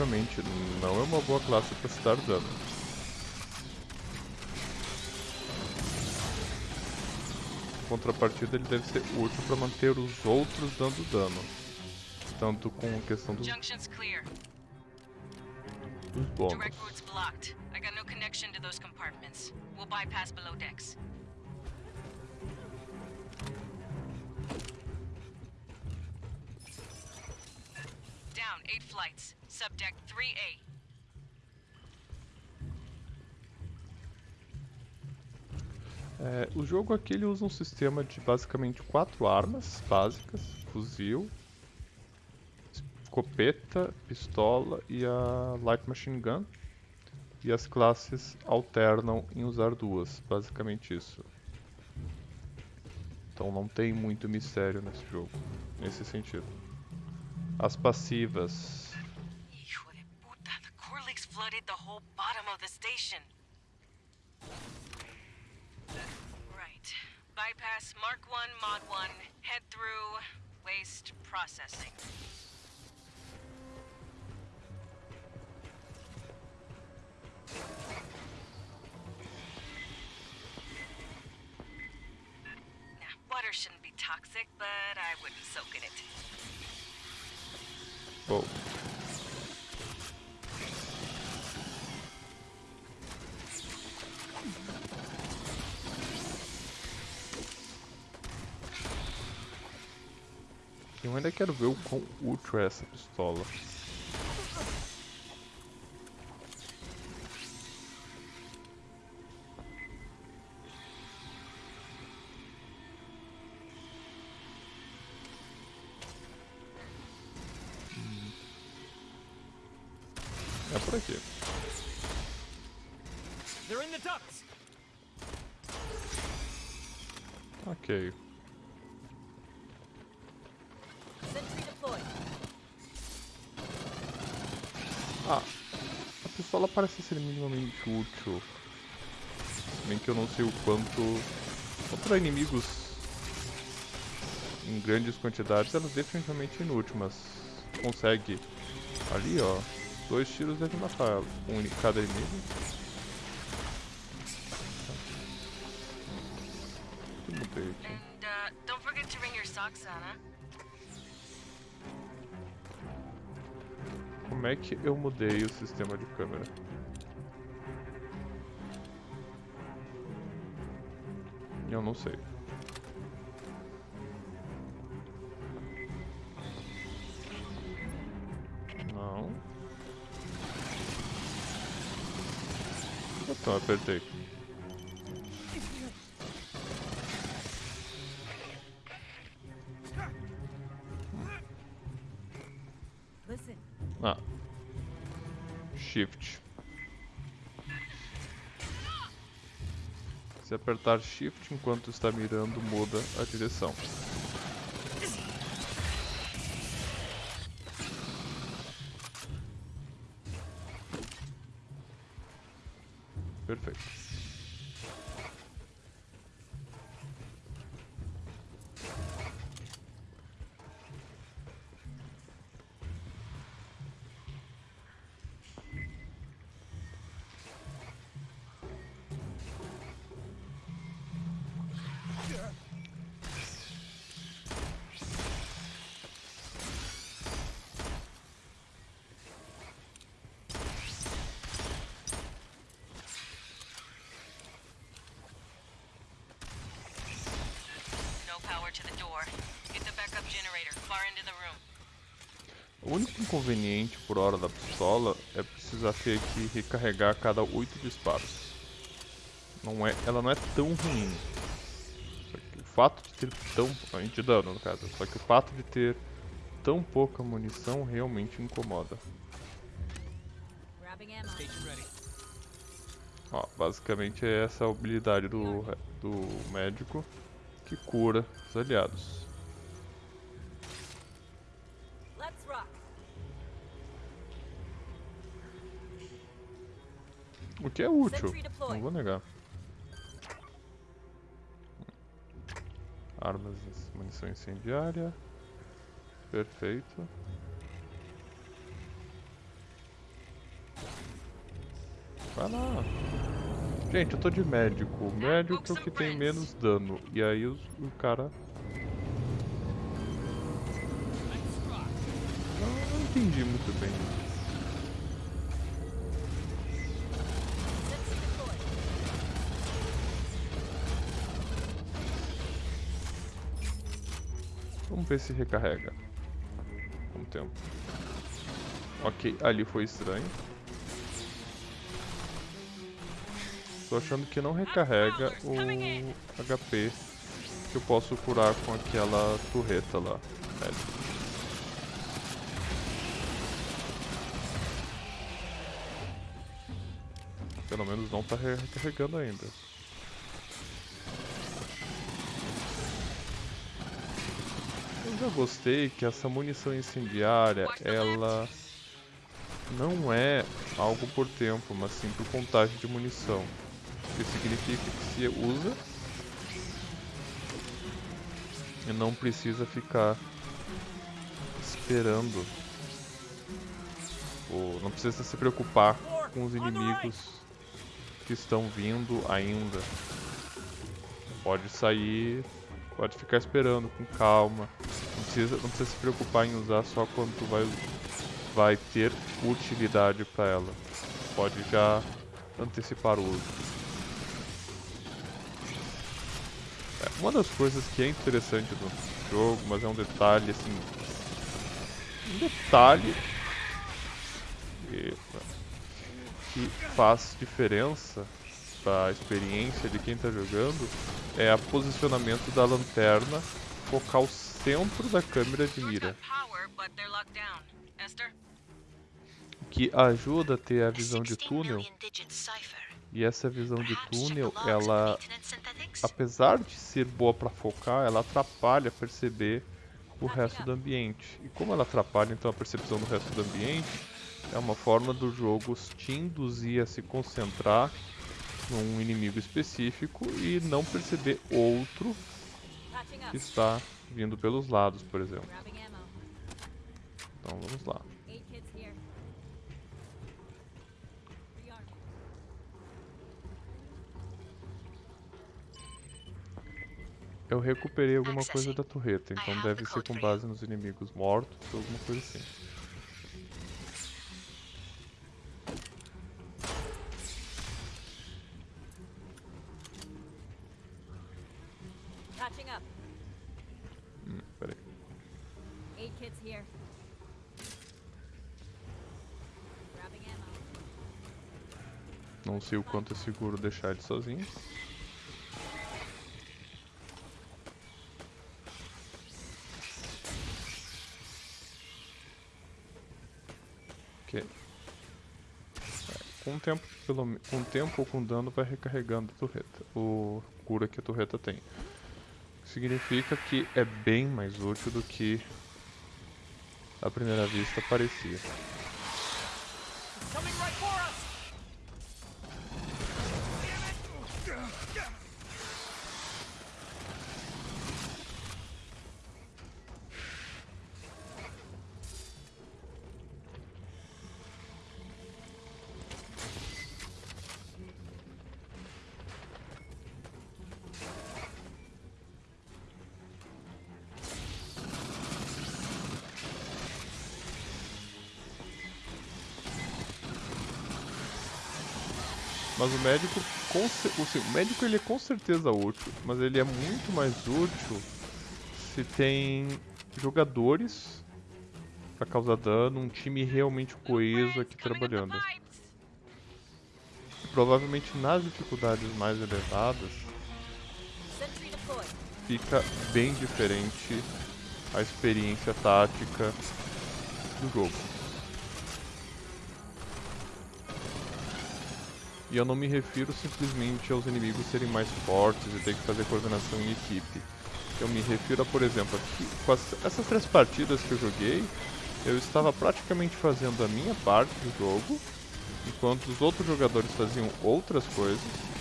Definitivamente não é uma boa classe para se dar dano. Em contrapartida, ele deve ser útil para manter os outros dando dano. Tanto com a questão dos, dos bônus. Eight flights. Subdeck 3A. É, o jogo aqui ele usa um sistema de basicamente quatro armas básicas: fuzil, escopeta, pistola e a light machine gun. E as classes alternam em usar duas, basicamente isso. Então não tem muito mistério nesse jogo, nesse sentido. As passivas. Bottom of the station. Right. Bypass Mark 1, Mod 1, head through waste processing. Nah, water shouldn't be toxic, but I wouldn't soak in it. Bom. Eu ainda quero ver o quão útil é essa pistola. Parece ser minimamente útil. Bem que eu não sei o quanto. Contra inimigos em grandes quantidades, ela é definitivamente inútil, mas consegue. Ali, ó. Dois tiros deve matar um em cada inimigo. Aqui? É que eu mudei o sistema de câmera? Eu não sei. Não. Então, apertei. Apertar Shift enquanto está mirando, muda a direção. Único inconveniente por hora da pistola é precisar ter que recarregar a cada 8 disparos. Não é, ela não é tão ruim. Só que o fato de ter tão. De dano, no caso. Só que o fato de ter tão pouca munição realmente incomoda. Ó, basicamente é essa a habilidade do, do médico que cura os aliados. aqui é útil, não vou negar. Armas, munição incendiária. Perfeito. Vai lá. Gente, eu tô de médico. O médico é o que tem menos dano. E aí os, o cara... Não, não entendi muito bem isso. Se recarrega. O tempo. Ok, ali foi estranho. Tô achando que não recarrega o HP que eu posso curar com aquela torreta lá. médica. Pelo menos não tá re- recarregando ainda. Eu gostei que essa munição incendiária, ela não é algo por tempo, mas sim por contagem de munição. O que significa que se usa e não precisa ficar esperando. Ou não precisa se preocupar com os inimigos que estão vindo ainda. Pode sair, pode ficar esperando com calma. Precisa, não precisa se preocupar em usar só quando tu vai, vai ter utilidade para ela. Pode já antecipar o uso. É, uma das coisas que é interessante do jogo, mas é um detalhe assim. Um detalhe que, faz diferença para a experiência de quem está jogando é o posicionamento da lanterna focar o centro da câmera de mira, que ajuda a ter a visão de túnel. E essa visão de túnel, ela, apesar de ser boa para focar, ela atrapalha perceber o resto do ambiente. E como ela atrapalha então a percepção do resto do ambiente, é uma forma do jogo te induzir a se concentrar num inimigo específico e não perceber outro que está vindo pelos lados, por exemplo. Então vamos lá. Eu recuperei alguma coisa da torreta, então deve ser com base nos inimigos mortos ou alguma coisa assim. Patching up. Hum, peraí. Eight kids here. Grabbing ammo. Não sei o quanto é seguro deixar ele sozinho. Ok. Com o tempo, pelo, com tempo ou com dano vai recarregando a torreta. O cura que a torreta tem. Significa que é bem mais útil do que à primeira vista parecia. Mas o médico, com cer- o, médico ele é com certeza útil, mas ele é muito mais útil se tem jogadores pra causar dano, um time realmente coeso aqui trabalhando. Provavelmente nas dificuldades mais elevadas fica bem diferente a experiência tática do jogo. E eu não me refiro simplesmente aos inimigos serem mais fortes e ter que fazer coordenação em equipe. Eu me refiro a, por exemplo, aqui, com as- essas três partidas que eu joguei, eu estava praticamente fazendo a minha parte do jogo, enquanto os outros jogadores faziam outras coisas,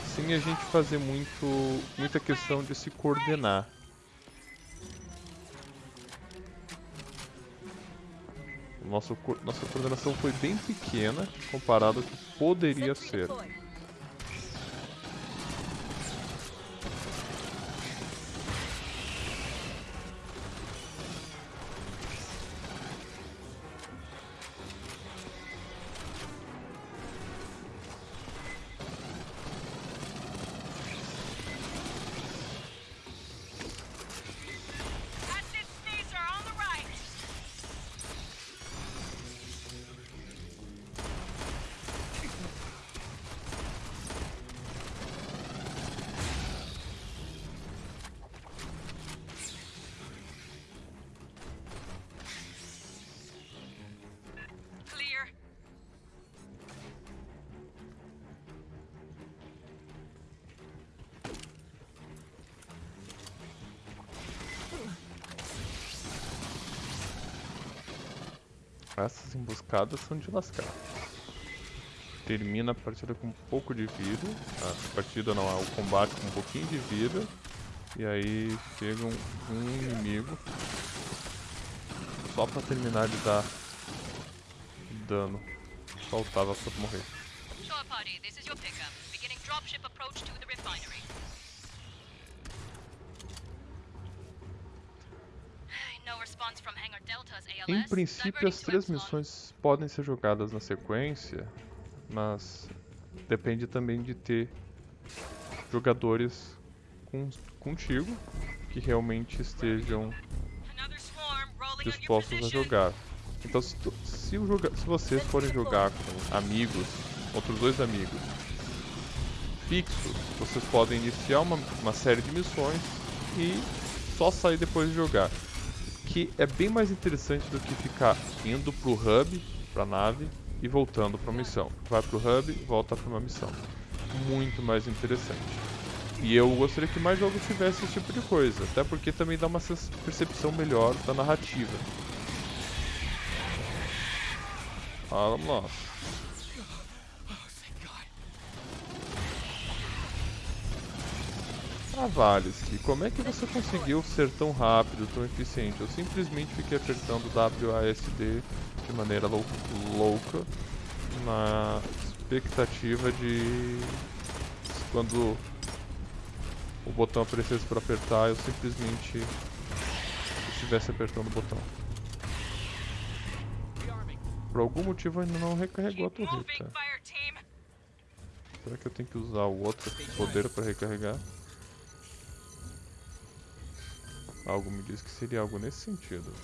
sem a gente fazer muito, muita questão de se coordenar. Nosso, co- nossa coordenação foi bem pequena comparado ao que poderia ser. Essas emboscadas são de lascar. Termina a partida com um pouco de vida. A partida não, é o combate com um pouquinho de vida. E aí chega um, um inimigo. Só pra terminar de dar dano. Faltava pra morrer. Shore party, this is your pickup. Beginning dropship approach to the refinery. No response from Hangar Delta's ALS. Em princípio, as três Epsilon. missões podem ser jogadas na sequência, mas depende também de ter jogadores com, contigo que realmente estejam dispostos a jogar. Então, se, tu- se, joga- se vocês forem jogar com amigos, outros dois amigos, fixos, vocês podem iniciar uma, uma série de missões e só sair depois de jogar. Que é bem mais interessante do que ficar indo pro hub, pra nave, e voltando pra missão. Vai pro hub, volta pra uma missão. Muito mais interessante. E eu gostaria que mais jogos tivessem esse tipo de coisa, até porque também dá uma percepção melhor da narrativa. Ah, vamos lá. Ah, Valesky, como é que você conseguiu ser tão rápido, tão eficiente? Eu simplesmente fiquei apertando WASD de maneira lou- louca, na expectativa de quando o botão aparecesse para apertar, eu simplesmente estivesse apertando o botão. Por algum motivo ainda não recarregou a torreta. Será que eu tenho que usar o outro poder para recarregar? Algo me diz que seria algo nesse sentido.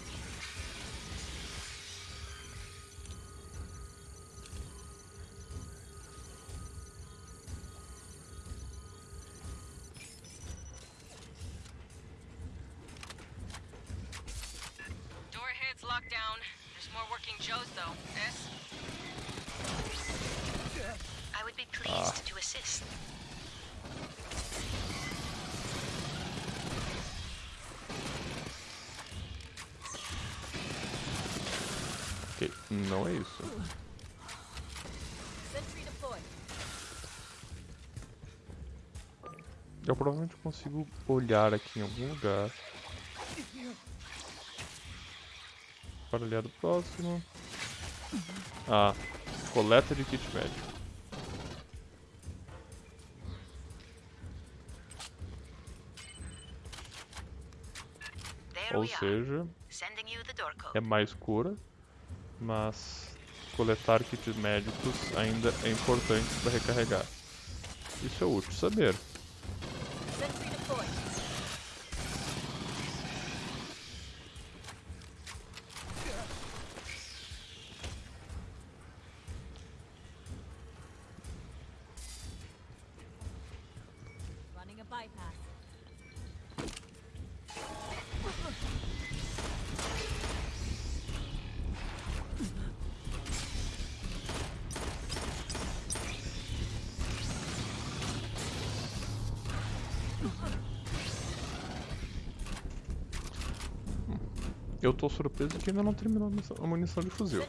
Eu provavelmente consigo olhar aqui em algum lugar. Para olhar do próximo. Ah, coleta de kit médico. Ou seja, é mais cura, mas coletar kits médicos ainda é importante para recarregar. Isso é útil saber. Sentry deployed. Tô surpreso que ainda não terminou a munição de fuzil.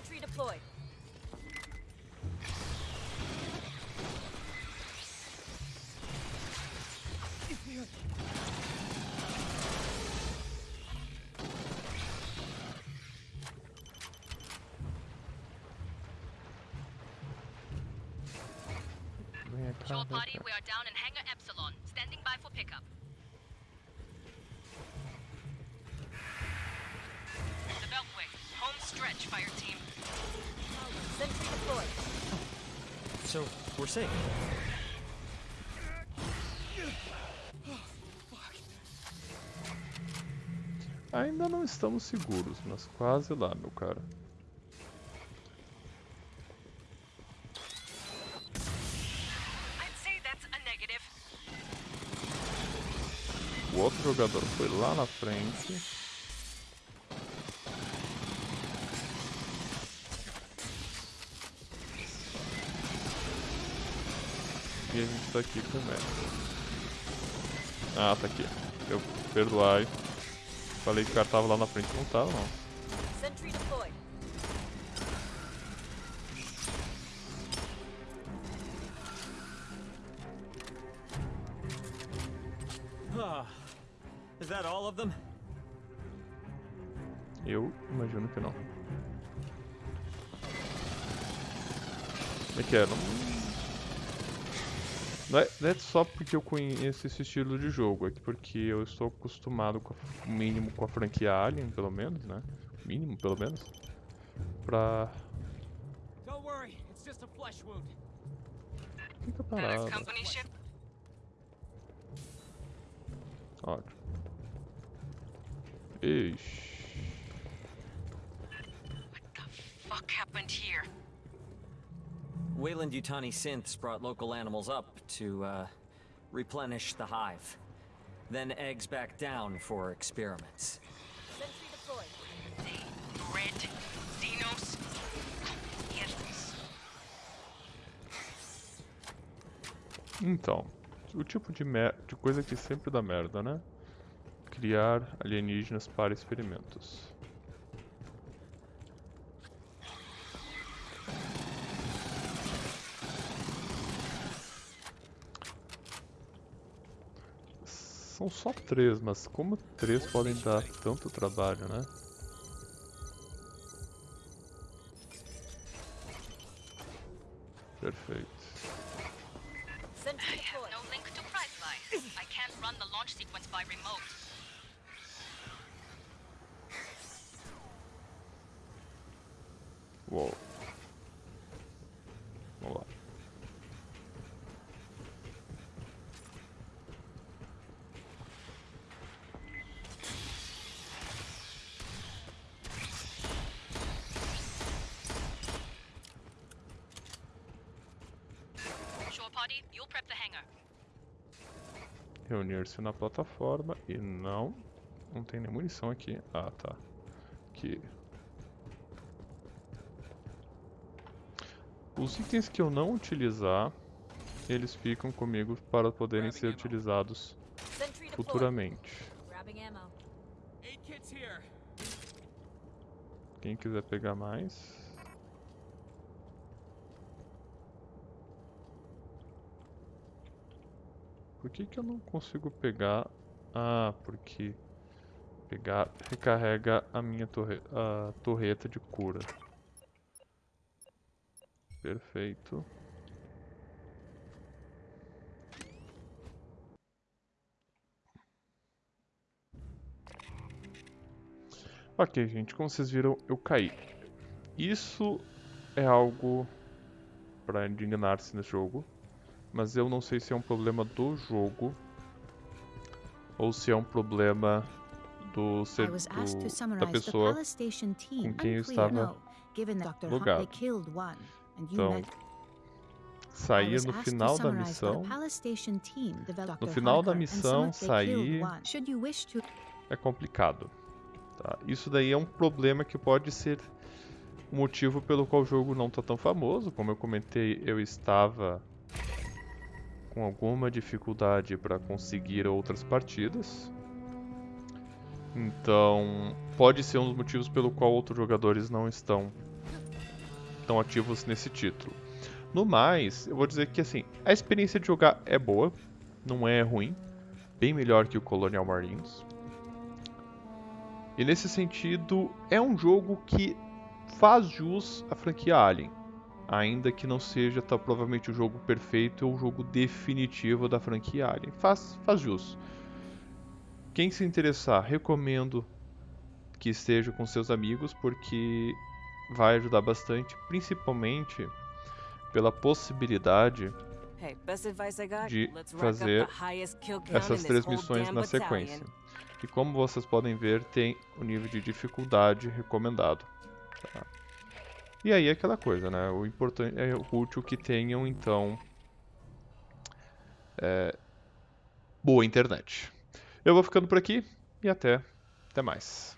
Estamos seguros, mas quase lá, meu cara. O outro jogador foi lá na frente. E a gente tá aqui com o. Ah, tá aqui. Eu perdoai. Falei que o cara tava lá na frente, não tava não. Ah, is that all of them? Eu imagino que não. É que é, não... Não é, não é só porque eu conheço esse estilo de jogo, é que porque eu estou acostumado com a- o mínimo com a franquia Alien, pelo menos, né? Mínimo, pelo menos. Pra... Don't worry, it's just a flesh wound. Fica Annex parado. Ótimo. Ixi. Fuck happened here? Wayland Yutani synths brought local animals up to, uh, replenish the hive. Then eggs back down for experiments. Sentry deployed. They bred Xenos. Yes. Então, o tipo de, mer de coisa que sempre dá merda, né? Criar alienígenas para experimentos. São só três, mas como três podem dar tanto trabalho, né? Perfeito. Sentry I have deployed. no link to Priceline. I can't run the launch sequence by remote. Uou. Vamos lá. Shore party, you'll prep the hangar. Reunir-se na plataforma e não. Não tem nem munição aqui. Ah, tá. Aqui. Os itens que eu não utilizar, eles ficam comigo para poderem ser utilizados futuramente. Quem quiser pegar mais. Por que que eu não consigo pegar? Ah, porque pegar recarrega a minha torre a torreta de cura. Perfeito. Ok, gente, como vocês viram, eu caí. Isso é algo para indignar-se nesse jogo, mas eu não sei se é um problema do jogo ou se é um problema do, ser, do da pessoa com quem eu estava logado. You Então, sair no final da missão No final da missão, sair- é complicado. tá? Isso daí é um problema que pode ser o motivo pelo qual o jogo não está tão famoso. Como eu comentei, eu estava com alguma dificuldade para conseguir outras partidas. Então, pode ser um dos motivos pelo qual outros jogadores não estão tão ativos nesse título. No mais, eu vou dizer que assim, a experiência de jogar é boa, não é ruim, bem melhor que o Colonial Marines. E nesse sentido, é um jogo que faz jus à franquia Alien. Ainda que não seja tá, provavelmente o jogo perfeito ou o jogo definitivo da franquia Alien. Faz, faz jus. Quem se interessar, recomendo que esteja com seus amigos, porque vai ajudar bastante, principalmente pela possibilidade de fazer essas três missões na sequência. E como vocês podem ver, tem o nível de dificuldade recomendado. tá? E aí aquela coisa, né? O importante é útil que tenham então é, boa internet. Eu vou ficando por aqui e até, até mais.